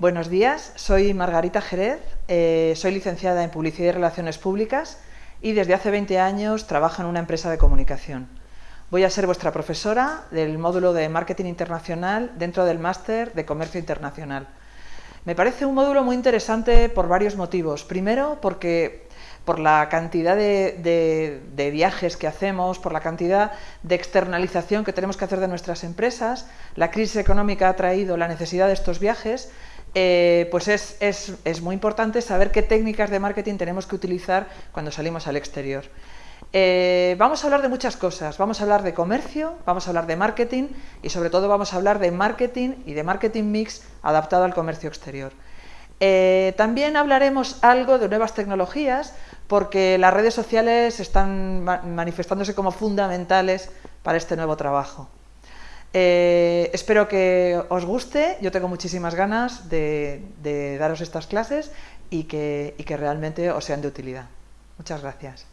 Buenos días, soy Margarita Jerez, eh, soy licenciada en Publicidad y Relaciones Públicas y desde hace 20 años trabajo en una empresa de comunicación. Voy a ser vuestra profesora del módulo de Marketing Internacional dentro del Máster de Comercio Internacional. Me parece un módulo muy interesante por varios motivos. Primero, porque por la cantidad de, viajes que hacemos, por la cantidad de externalización que tenemos que hacer de nuestras empresas, la crisis económica ha traído la necesidad de estos viajes, eh, pues es, muy importante saber qué técnicas de marketing tenemos que utilizar cuando salimos al exterior. Eh, vamos a hablar de muchas cosas, vamos a hablar de comercio, vamos a hablar de marketing y sobre todo vamos a hablar de marketing y de marketing mix adaptado al comercio exterior. Eh, también hablaremos algo de nuevas tecnologías porque las redes sociales están manifestándose como fundamentales para este nuevo trabajo. Eh, espero que os guste, yo tengo muchísimas ganas de, daros estas clases y que realmente os sean de utilidad. Muchas gracias.